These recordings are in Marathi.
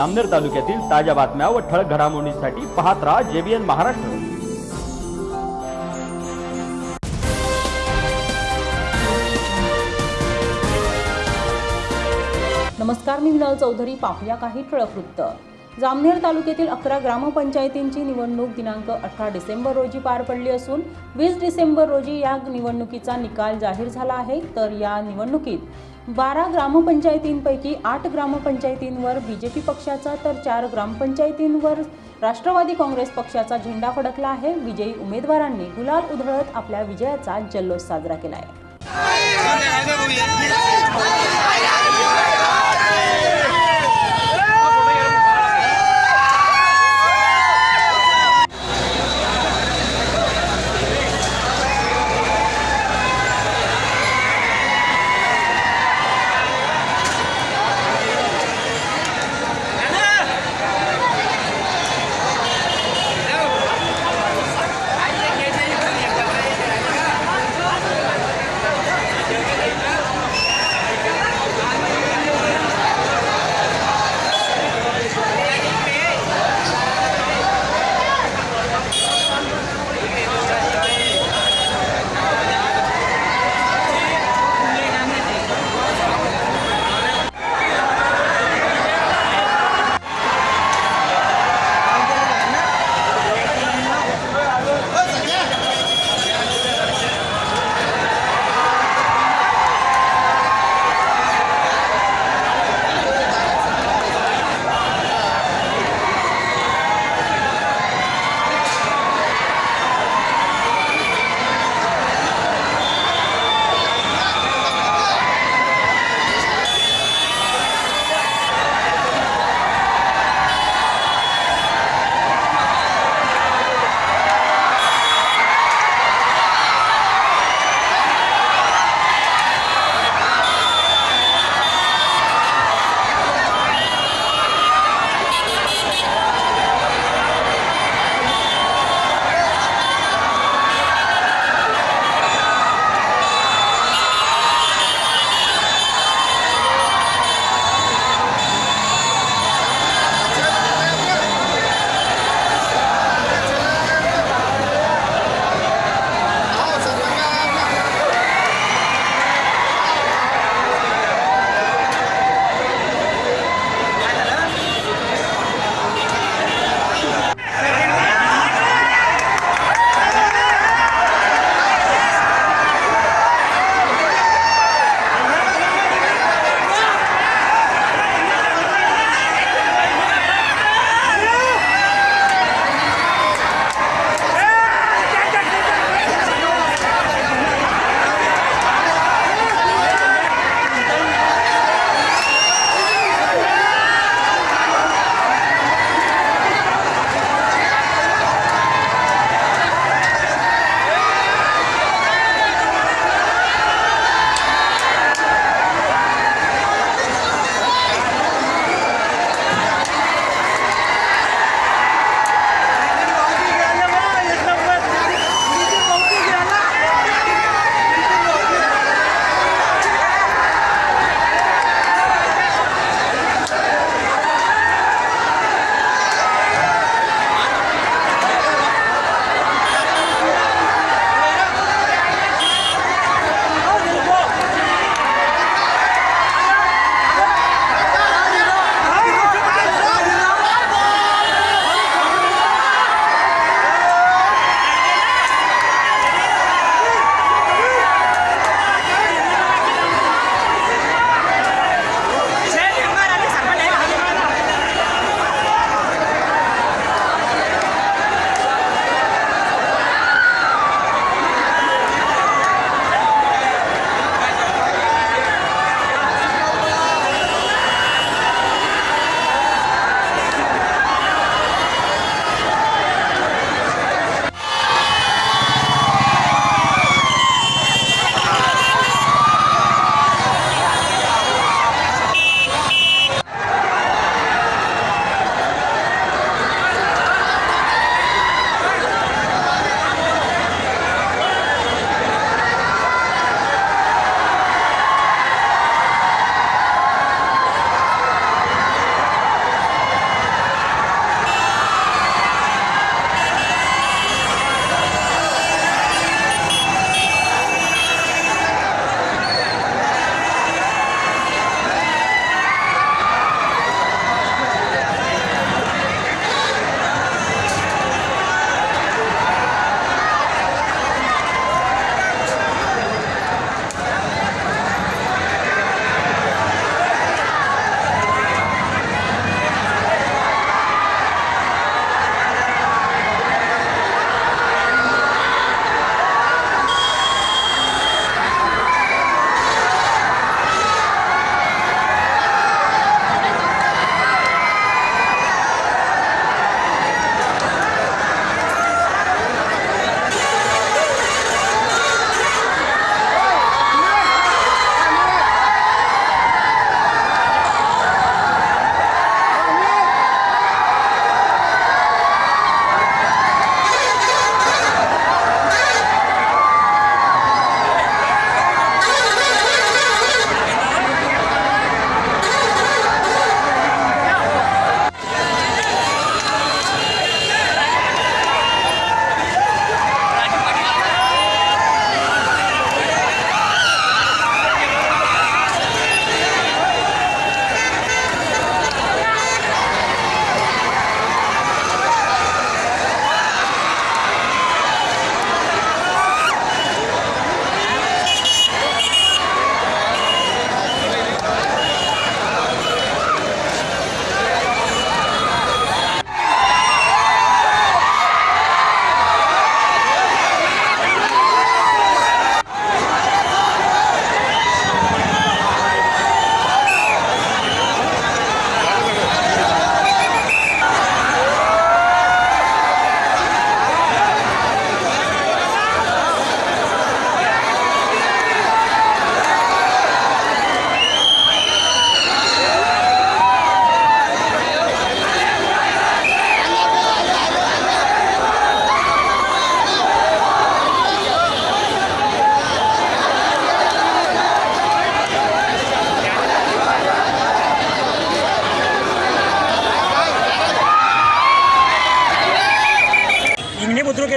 आमनेर तालुक्यातील ताज्या बातम्या व ठळक घडामोडींसाठी पाहत राहा जेबीएन महाराष्ट्र. नमस्कार मी मिनल चौधरी. पाहूया काही ठळक वृत्त. जामनेर तालुक्यातील अकरा ग्रामपंचायतींची निवडणूक दिनांक अठरा डिसेंबर रोजी पार पडली असून वीस डिसेंबर रोजी या निवडणुकीचा निकाल जाहीर झाला आहे. तर या निवडणुकीत बारा ग्रामपंचायतींपैकी आठ ग्रामपंचायतींवर बी जे पी पक्षाचा तर चार ग्रामपंचायतींवर राष्ट्रवादी काँग्रेस पक्षाचा झेंडा फडकला आहे विजयी उमेदवारांनी गुलाल उधळत आपल्या विजयाचा जल्लोष साजरा केला आहे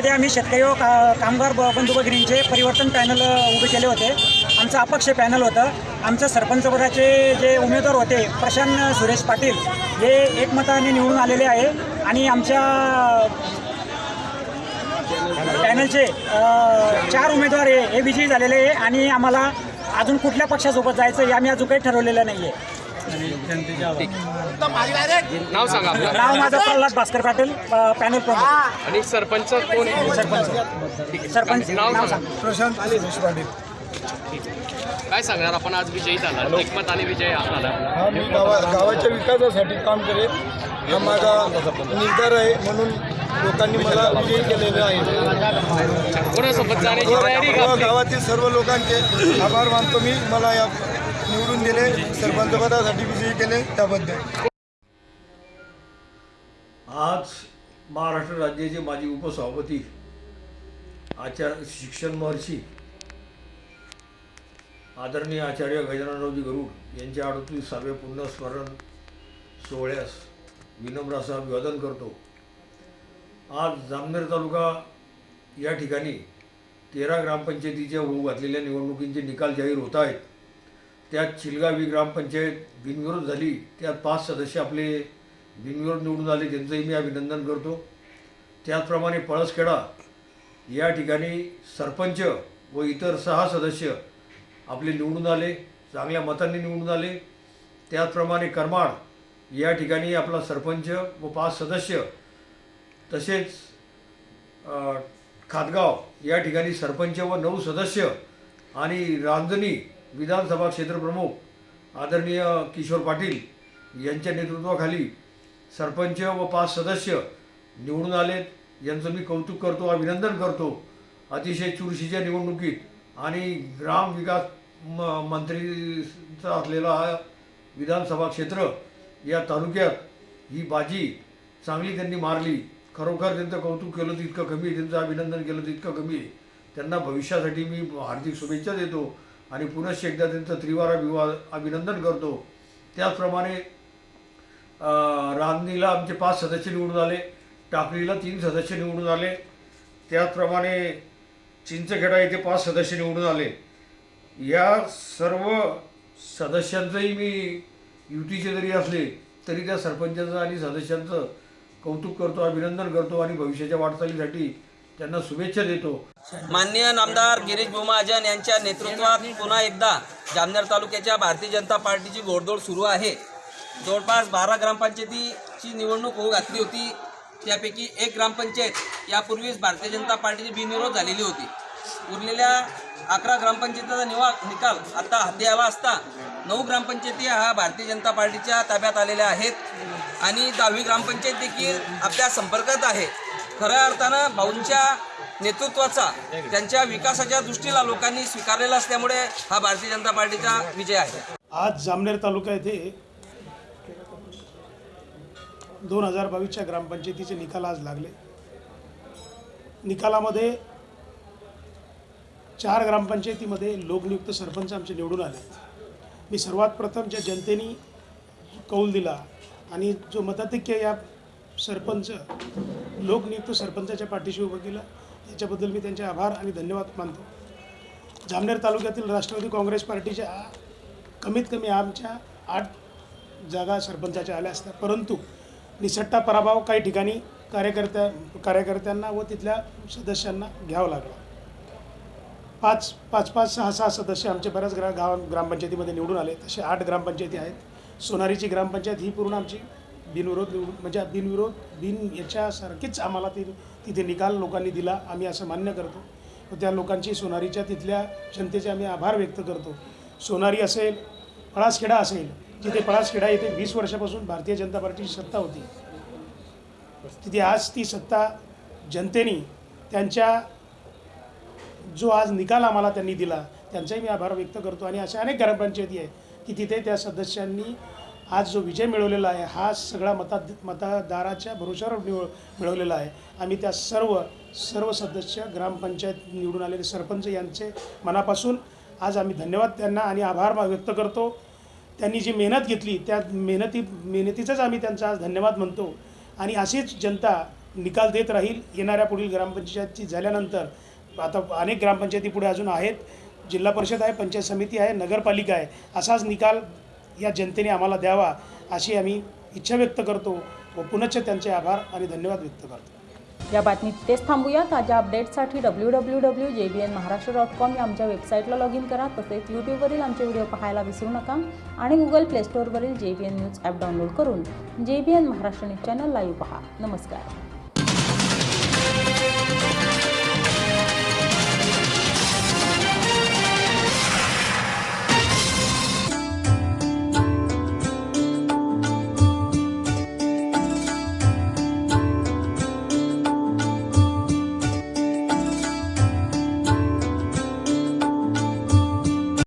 शेतकरी व का कामगार ब- बंधू भगिनींचे परिवर्तन पॅनल उभे केले होते. आमचं अपक्ष पॅनल होतं. आमचं सरपंचपदाचे जे उमेदवार होते प्रशांत सुरेश पाटील हे एकमताने निवडून आलेले आहे. आणि आमच्या पॅनलचे चार उमेदवार हे विजयी झालेले आहे. आणि आम्हाला अजून कुठल्या पक्षासोबत जायचं हे आम्ही अजून काही ठरवलेलं नाही आहे नाव सांगा आपलं. नाव माझं प्रल्हाद भास्कर पाटील अ, पॅनल प्रमुख. आणि सरपंच कोण आहे? सरपंच. सरपंच. नाव नाव सांगा. सांग. प्रशांत पाटील काय सांगणार? आपण आज विजयी झाला. एकमत आणि विजय झाला हा मी गावा गावाच्या विकासासाठी काम करेल हा माझा निर्धार आहे म्हणून लोकांनी मला विजयी केलेले आहे. कोणासोबत जाण्याची तयारी का? व आपली? गावातील सर्व लोकांचे आभार मानतो मी. मला या निवडून दिले. सरपंच विजयी केले त्याबद्दल. आज महाराष्ट्र राज्याचे माजी उपसभापती आचार्य शिक्षण महर्षी आदरणीय आचार्य गजाननरावजी गरुड यांच्या अडतीसाव्या पुण्यस्मरण सोहळ्यास विनम्र अभिवादन करतो. आज जामनेर तालुका या ठिकाणी तेरा ग्रामपंचायतीच्या होऊ घातलेल्या निवडणुकींचे निकाल जाहीर होत आहेत. त्यात चिलगावी ग्रामपंचायत बिनविरोध झाली. त्यात पाच सदस्य आपले बिनविरोध निवडून आले त्यांचंही मी अभिनंदन करतो. त्याचप्रमाणे पळसखेडा या ठिकाणी सरपंच व इतर सहा सदस्य आपले निवडून आले चांगल्या मतांनी निवडून आले. त्याचप्रमाणे करमाड या ठिकाणी आपला सरपंच व पाच सदस्य. तसेच खातगाव या ठिकाणी सरपंच व नऊ सदस्य आणि रांजणी विधानसभा क्षेत्रप्रमुख आदरणीय किशोर पाटील यांच्या नेतृत्वाखाली सरपंच व पाच सदस्य निवडून आलेत. यांचं मी कौतुक करतो अभिनंदन करतो. अतिशय चुरशीच्या निवडणुकीत आणि ग्राम विकास म मंत्रीचा असलेला हा विधानसभा क्षेत्र या तालुक्यात ही बाजी चांगली त्यांनी मारली. खरोखर त्यांचं कौतुक केलं तितकं कमी आहे. त्यांचं अभिनंदन केलं तितकं कमी आहे. त्यांना भविष्यासाठी मी हार्दिक शुभेच्छा देतो. आणि पुनश्च एकदा त्यांचं त्रिवार अभिवा अभिनंदन करतो. त्याचप्रमाणे रांदणीला आमचे पाच सदस्य निवडून आले. टाकलीला तीन सदस्य निवडून आले. त्याचप्रमाणे चिंचखेडा येथे पाच सदस्य निवडून आले. या सर्व सदस्यांचंही मी युतीचे जरी असले तरी त्या सरपंचाचं आणि सदस्यांचं कौतुक करतो अभिनंदन करतो आणि भविष्याच्या वाटचालीसाठी त्यांना शुभेच्छा देतो. माननीय नामदार गिरीश बोमहाजन यांच्या नेतृत्वात पुन्हा एकदा जामनेर तालुक्याच्या भारतीय जनता पार्टीची घोडदौड सुरू आहे. जवळपास बारा ग्रामपंचायतीची निवडणूक होऊ घातली होती. त्यापैकी एक ग्रामपंचायत यापूर्वीच भारतीय जनता पार्टीची बिनविरोध झालेली होती. उरलेल्या अकरा ग्रामपंचायतीचा निवा निकाल आता हाती आला असता नऊ ग्रामपंचायती हा भारतीय जनता पार्टीच्या ताब्यात आलेल्या आहेत. आणि दहावी ग्रामपंचायत देखील आपल्या संपर्कात आहे. खऱ्या अर्थानं भाऊंच्या नेतृत्वाचा त्यांच्या विकासाच्या दृष्टीला लोकांनी स्वीकारलेला असल्यामुळे हा भारतीय जनता पार्टीचा विजय आहे. आज जामनेर तालुका येथे दोन हजार बावीसच्या ग्रामपंचायतीचे निकाल आज लागले. निकालामध्ये चार ग्रामपंचायतीमध्ये लोकनियुक्त सरपंच आमचे निवडून आले. मी सर्वात प्रथम ज्या जनतेने कौल दिला आणि जो मताधिक्य या सरपंच लोकनियुक्त सरपंचाच्या पाठीशी उभं केलं. याच्याबद्दल मी त्यांचे आभार आणि धन्यवाद मानतो. जामनेर तालुक्यातील राष्ट्रवादी काँग्रेस पार्टीच्या कमीत कमी आमच्या आठ जागा सरपंचाच्या आल्या असत्या. परंतु निसट्टा पराभव काही ठिकाणी कार्यकर्त्या कार्यकर्त्यांना व तिथल्या सदस्यांना घ्यावा लागला. पाच पाच पाच सहा सहा सदस्य आमचे बऱ्याच ग्रा गाव ग्रामपंचायतीमध्ये निवडून आले. तसे आठ ग्रामपंचायती आहेत. सोनारीची ग्रामपंचायत ही पूर्ण आमची बिनविरोध म्हणजे बिनविरोध बिन याच्यासारखीच आम्हाला ते तिथे निकाल लोकांनी दिला आम्ही असं मान्य करतो. त्या लोकांची सोनारीच्या तिथल्या जनतेचे आम्ही आभार व्यक्त करतो. सोनारी असेल पळासखेडा असेल जिथे पळासखेडा येथे वीस वर्षापासून भारतीय जनता पार्टीची सत्ता होती. तिथे आज ती सत्ता जनतेने त्यांच्या जो आज निकाल आम्हाला त्यांनी दिला त्यांचाही मी आभार व्यक्त करतो. आणि अशा अनेक ग्रामपंचायती आहे की तिथे त्या सदस्यांनी आज जो विजय मिळवलेला आहे हा सगळा मता मतदाराच्या भरोशावर निव मिळवलेला आहे. आम्ही त्या सर्व सर्व सदस्य ग्रामपंचायत निवडून आलेले सरपंच यांचे मनापासून आज आम्ही धन्यवाद त्यांना आणि आभार व्यक्त करतो. त्यांनी जी मेहनत घेतली त्या मेहनती मेहनतीचाच आम्ही त्यांचा आज धन्यवाद म्हणतो. आणि अशीच जनता निकाल देत राहील येणाऱ्या पुढील ग्रामपंचायतची झाल्यानंतर. आता अनेक ग्रामपंचायती पुढे अजून आहेत. जिल्हा परिषद आहे पंचायत समिती आहे नगरपालिका आहे. असाच निकाल या जनतेने आम्हाला द्यावा अशी आम्ही इच्छा व्यक्त करतो. व पुनश्च त्यांचे आभार आणि धन्यवाद व्यक्त करतो. या बातमीत तेच थांबूया. ताज्या अपडेट्ससाठी W W W J B N Maharashtra dot com या आमच्या वेबसाईटला लॉग इन करा. तसेच यूट्यूबवरील आमचे व्हिडिओ पाहायला विसरू नका आणि Google play स्टोअरवरील J B N news app download करून J B N Maharashtra news channel live पहा. नमस्कार.